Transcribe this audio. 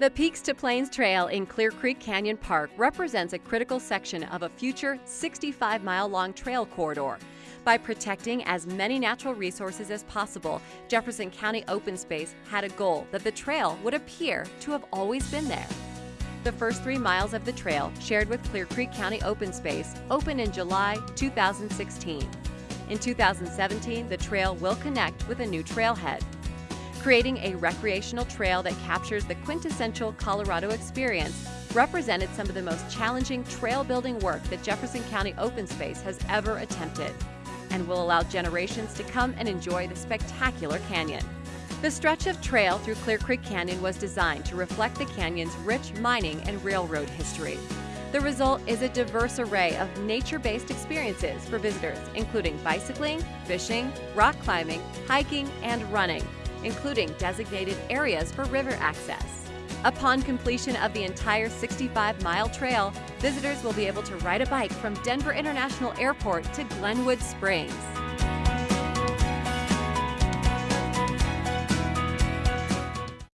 The Peaks to Plains Trail in Clear Creek Canyon Park represents a critical section of a future 65 mile long trail corridor. By protecting as many natural resources as possible, Jefferson County Open Space had a goal that the trail would appear to have always been there. The first three miles of the trail, shared with Clear Creek County Open Space, opened in July 2016. In 2017, the trail will connect with a new trailhead creating a recreational trail that captures the quintessential Colorado experience represented some of the most challenging trail building work that Jefferson County Open Space has ever attempted and will allow generations to come and enjoy the spectacular canyon. The stretch of trail through Clear Creek Canyon was designed to reflect the canyon's rich mining and railroad history. The result is a diverse array of nature-based experiences for visitors, including bicycling, fishing, rock climbing, hiking, and running, including designated areas for river access. Upon completion of the entire 65-mile trail, visitors will be able to ride a bike from Denver International Airport to Glenwood Springs.